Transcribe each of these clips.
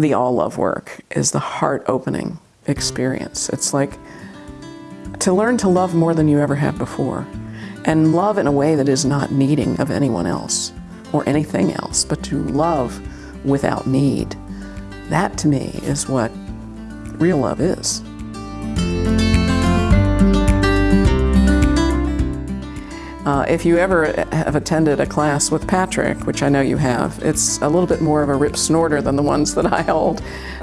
the all love work is the heart opening experience. It's like to learn to love more than you ever have before and love in a way that is not needing of anyone else or anything else, but to love without need. That to me is what real love is. Uh, if you ever have attended a class with Patrick, which I know you have, it's a little bit more of a rip snorter than the ones that I hold.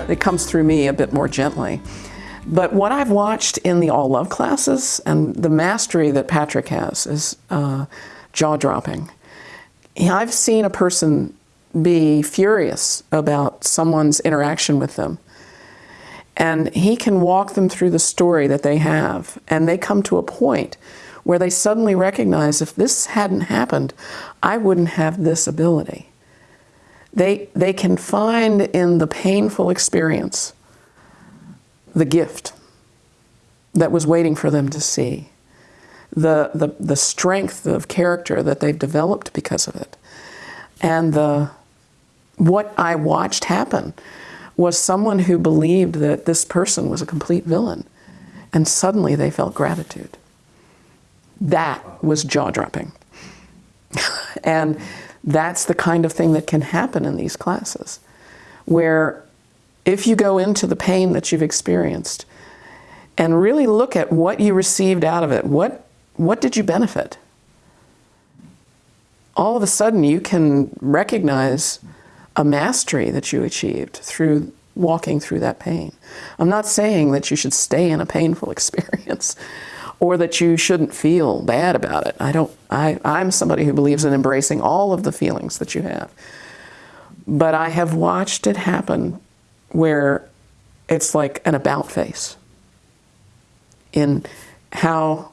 It comes through me a bit more gently. But what I've watched in the All Love classes and the mastery that Patrick has is uh, jaw-dropping. I've seen a person be furious about someone's interaction with them. And he can walk them through the story that they have, and they come to a point where they suddenly recognize if this hadn't happened, I wouldn't have this ability. They, they can find in the painful experience the gift that was waiting for them to see, the, the, the strength of character that they've developed because of it, and the, what I watched happen was someone who believed that this person was a complete villain, and suddenly they felt gratitude. That was jaw-dropping. and that's the kind of thing that can happen in these classes, where if you go into the pain that you've experienced and really look at what you received out of it, what, what did you benefit? All of a sudden you can recognize a mastery that you achieved through walking through that pain. I'm not saying that you should stay in a painful experience or that you shouldn't feel bad about it. I don't, I, I'm somebody who believes in embracing all of the feelings that you have. But I have watched it happen where it's like an about face in how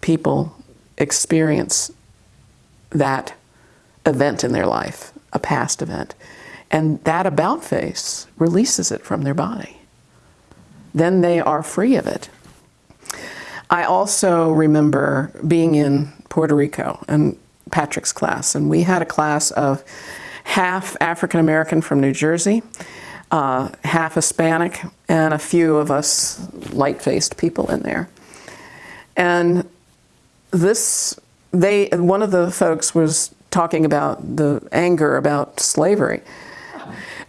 people experience that event in their life, a past event. And that about face releases it from their body. Then they are free of it. I also remember being in Puerto Rico and Patrick's class, and we had a class of half African American from New Jersey, uh, half Hispanic, and a few of us light-faced people in there. And this, they, one of the folks was talking about the anger about slavery.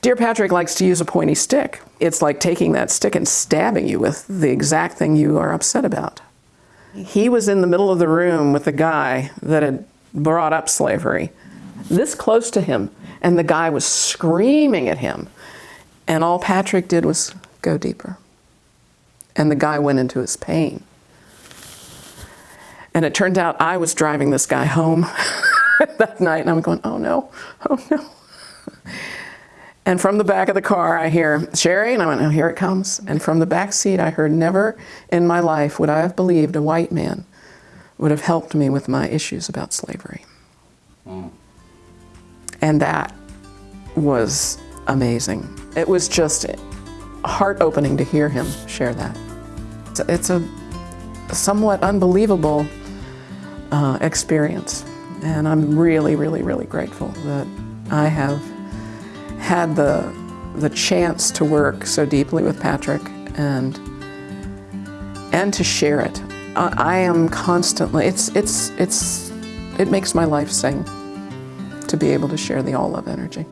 Dear Patrick likes to use a pointy stick. It's like taking that stick and stabbing you with the exact thing you are upset about. He was in the middle of the room with the guy that had brought up slavery, this close to him, and the guy was screaming at him. And all Patrick did was go deeper. And the guy went into his pain. And it turned out I was driving this guy home that night, and I'm going, oh no, oh no. And from the back of the car, I hear, Sherry, and I went, oh, here it comes. And from the back seat, I heard, never in my life would I have believed a white man would have helped me with my issues about slavery. Mm. And that was amazing. It was just heart-opening to hear him share that. It's a, it's a somewhat unbelievable uh, experience. And I'm really, really, really grateful that I have had the, the chance to work so deeply with Patrick and, and to share it. I, I am constantly, it's, it's, it's, it makes my life sing to be able to share the all love energy.